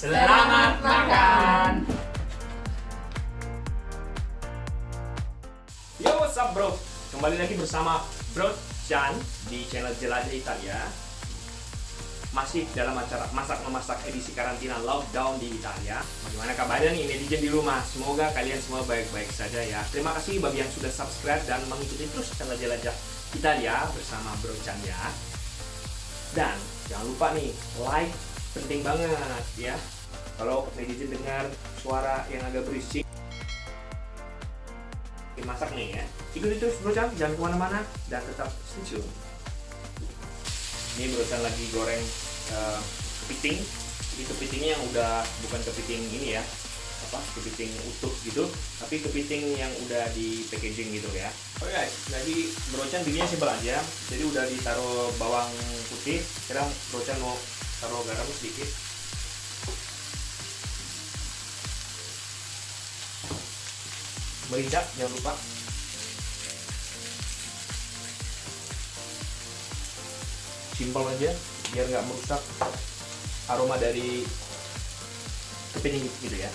Selamat makan. Yo, what's up bro? Kembali lagi bersama Bro Chan di channel Jelajah Italia. Masih dalam acara masak-memasak edisi karantina lockdown di Italia. Bagaimana kabarnya nih netizen di rumah? Semoga kalian semua baik-baik saja ya. Terima kasih bagi yang sudah subscribe dan mengikuti terus channel Jelajah Italia bersama Bro Chan ya. Dan jangan lupa nih, like penting banget ya. Kalau netizen dengar suara yang agak berisik, masak nih ya. Ikuti terus Bro Chan, jangan ke mana-mana dan tetap stay tune. Ini Chan lagi goreng uh, kepiting. Ini kepitingnya yang udah bukan kepiting ini ya, apa kepiting utuh gitu, tapi kepiting yang udah di packaging gitu ya. Oke guys, jadi Bro Chan bikinnya simpel aja. Jadi udah ditaruh bawang putih. Sekarang Bro Chan mau taruh garam sedikit. Merica jangan lupa. Simpel aja, biar nggak merusak aroma dari kepiting gitu ya.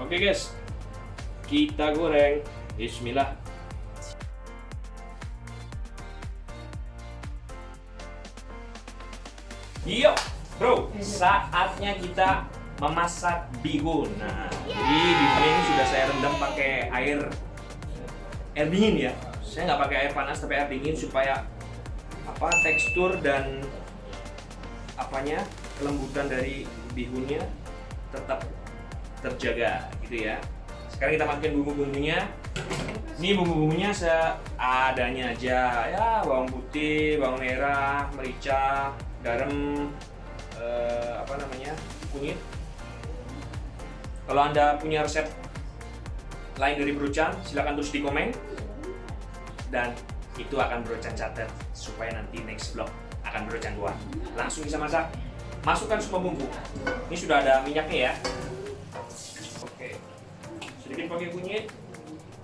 Oke guys, kita goreng. Bismillah. Yuk, bro, saatnya kita memasak bihun. Nah, jadi bihun ini sudah saya rendam pakai air air dingin ya. Saya nggak pakai air panas tapi air dingin supaya apa tekstur dan apanya kelembutan dari bihunnya tetap terjaga gitu ya. Sekarang kita masukin bumbu-bumbunya. Ini bumbu-bumbunya seadanya aja ya, bawang putih, bawang merah, merica, garam, eh, apa namanya, kunyit. Kalau anda punya resep lain dari Brocan, silahkan tulis di komen dan itu akan Brocan catat supaya nanti next vlog akan Brocan buat. Langsung bisa masak. Masukkan semua bumbu. Ini sudah ada minyaknya ya. Oke, sedikit pakai kunyit.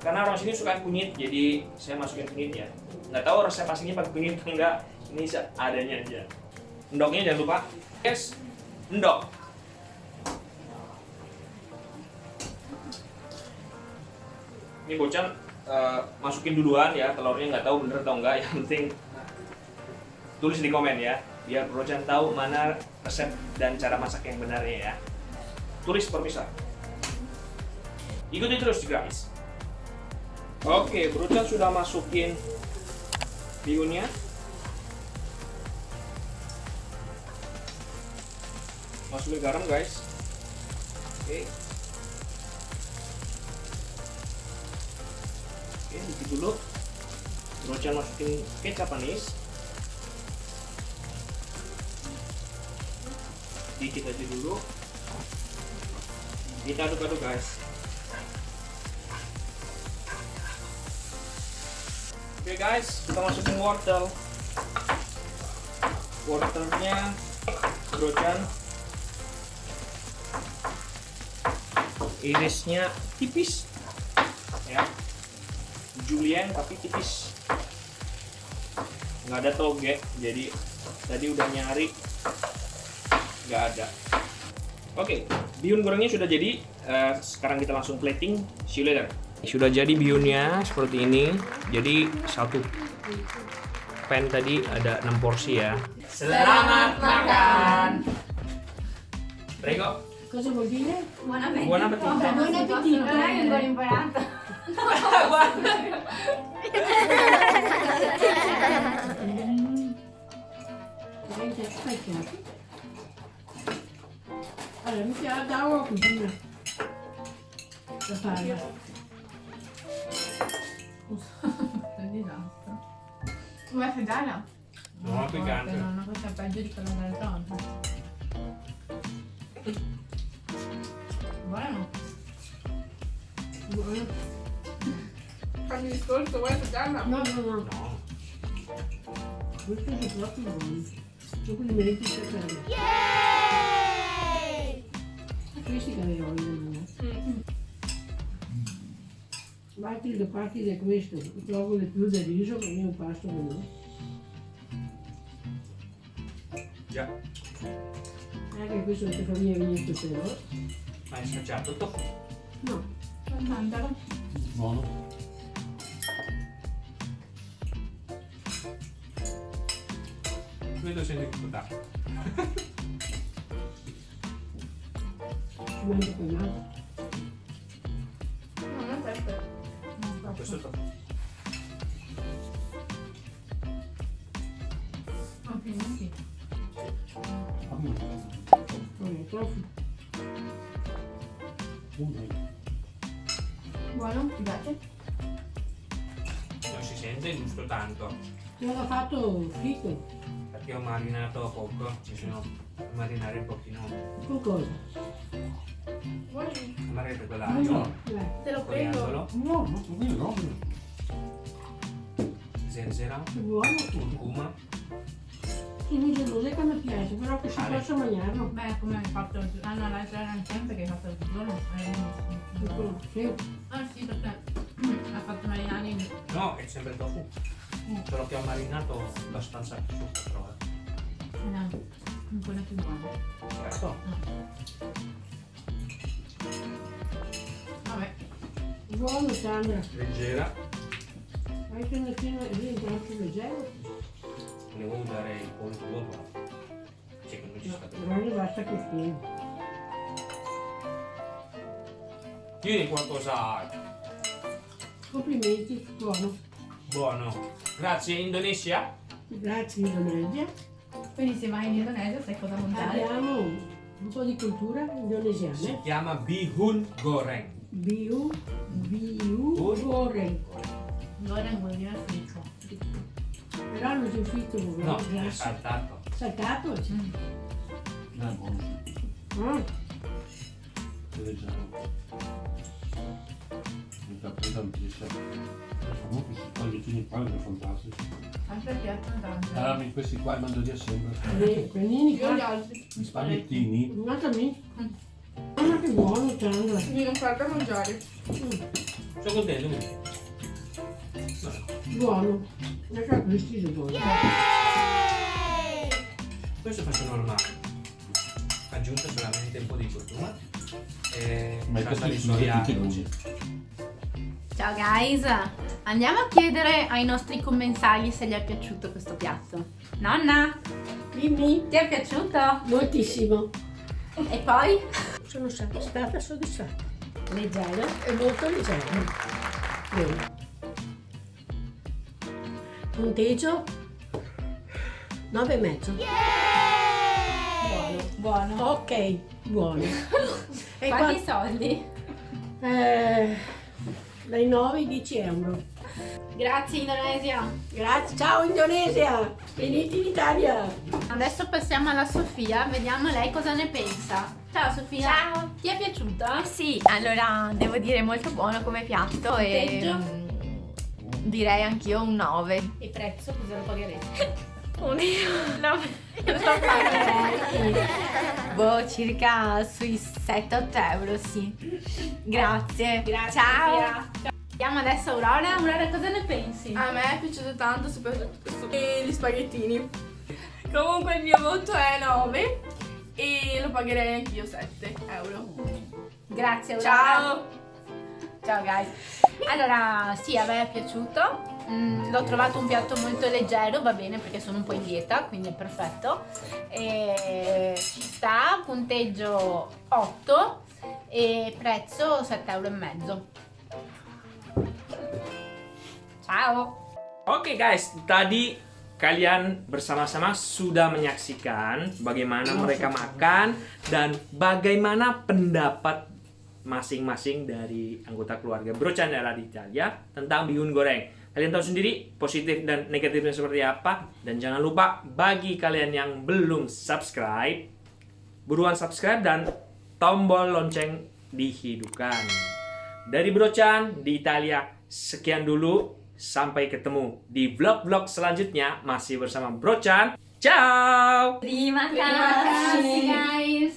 Karena orang sini suka kunyit, jadi saya masukin kunyit ya. Nggak tahu resep aslinya pakai kunyit atau enggak. Ini seadanya aja. Endoknya jangan lupa. Yes, endok. Ini bocan uh, masukin duluan ya telurnya nggak tahu bener atau enggak. Yang penting tulis di komen ya biar Brocan tahu mana resep dan cara masak yang benarnya ya. Tulis perpisah. Ikuti terus guys. Oke, Brocan sudah masukin bihunnya. Masukin garam guys. Oke. Oke, dikit dulu. Brocan masukin kecap manis. Dikit aja dulu. Kita aduk-aduk guys. Oke guys, kita masukin wortel. Wortelnya brocan. Irisnya tipis. Ya. Julian tapi tipis. Nggak ada toge, jadi tadi udah nyari nggak ada. Oke, bihun gorengnya sudah jadi. Eh, sekarang kita langsung plating. See you later. Sudah jadi bihunnya seperti ini. Jadi satu pan tadi ada 6 porsi ya. Selamat makan. Prego. Cosa vuol dire? Buon appetito. Buon appetito. Buon appetito. Non è che ancora imparato. Guarda. Lei ti specchiati. Allora, mi chiama da la palla. Prendi l'altra. Una vegana? No, no piccante. No, no, questa è peggio di quella dell'altra volta. Buono. Buono. Fammi discorso, vuoi assaggiarla? No, no, no. no. Questo è troppo buono. Io quindi mi metti il cervello. Yeeeey! Questi che. Matilde partire questo, trovo de tudo del riso che è un pasto veloce. Già. Anche questo è per mia vigneto però. Ma hai assaggiato tu? No, al mandalo. Buono. Vedo se ne dà. Ci mangio con l'altro. Questo è il Non è troppo. uno. Buono? Ti piace? Non si sente giusto tanto. Te l'ho fatto fritto. Perché ho marinato poco. Mi sono marinare un pochino. Con cosa? Vuoi? Per quell'aglio. Dai. Te lo prendo. Coriandolo. No, no, io no. Zenzera. Buono. Curcuma. Sì, mi gelosa che mi piace, però che si Ale. possa mangiarlo. Beh, come hai fatto il Ah no, l'altra era sempre che hai fatto il giorno. Sì. Ah sì, perché ha fatto marinare in... No, è sempre il tofu. Solo che ho marinato abbastanza su però. eh. No, un po' più buono. Ecco. Vabbè. Buono, Sandra. Leggera. Hai che mattina lì tanto leggero. Volevo usare il pollo dopo. Che non ci sta bene. Però ne basta così. Tieni qualcosa Complimenti, buono. buono. Grazie Indonesia. Grazie Indonesia. Quindi se vai in Indonesia sai cosa mangiare. Abbiamo piatto di cultura indonesiana. Si chiama bihun goreng. Biu, biu goreng. Goreng vuol dire fritto. Però non è fritto, vuol dire no, grasso. saltato. Saltato? Sì. Mm. No, è buono. Mm. Leggiamo. Mi fa prendere un piacere. Comunque questi pagliuttini qua sono fantastici. Anche perché piacciono tanto. Ah, mi- questi qua li mando via sempre. e panini Io gli altri. Gli spaghettini. Guarda me. Guarda che buono, Sandra. Devi non farlo mangiare. Mm, Sono contento. Buono. Lascia questi sono buoni. Questo faccio normale. Aggiunto solamente un po' di curcuma. E Ma salsa questi di soia. Ciao guys! Andiamo a chiedere ai nostri commensali se gli è piaciuto questo piatto. Nonna, Dimmi. ti è piaciuto? Moltissimo. E poi? Sono stata, stata soddisfatta. Leggero. È molto leggero. Bene. Punteggio 9 e mezzo. Buono, buono. Ok, buono. E Quanti qua, soldi? eh, dai 9 ai 10 euro. Grazie Indonesia. Grazie, ciao Indonesia! Venite in Italia! Adesso passiamo alla Sofia, vediamo lei cosa ne pensa. Ciao Sofia. Ciao. Ti è piaciuto? Sì, allora devo dire molto buono come piatto e Punteggio? mm, direi anch'io un 9. E prezzo cosa lo pagheresti? Un 9. boh, circa sui 7-8 euro, sì. Grazie. Grazie Ciao. Sofia. Vediamo adesso Aurora. Aurora cosa ne pensi? A me è piaciuto tanto, soprattutto questo e gli spaghettini. Comunque il mio voto è 9 e lo pagherei anch'io 7 euro. Grazie Aurora. Ciao! Ciao guys. Allora, sì, a me è piaciuto. Mm, l'ho trovato un piatto molto leggero, va bene perché sono un po' in dieta, quindi è perfetto. E ci sta, punteggio 8 e prezzo 7,5 euro. Ciao. Oke guys, tadi kalian bersama-sama sudah menyaksikan bagaimana mereka makan dan bagaimana pendapat masing-masing dari anggota keluarga Bro Chandra di Italia tentang bihun goreng. Kalian tahu sendiri positif dan negatifnya seperti apa dan jangan lupa bagi kalian yang belum subscribe buruan subscribe dan tombol lonceng dihidupkan. Dari Bro Chan di Italia sekian dulu sampai ketemu di vlog-vlog selanjutnya masih bersama Bro Chan. Ciao. Terima kasih guys.